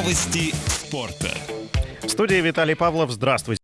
Новости спорта. В студии Виталий Павлов. Здравствуйте.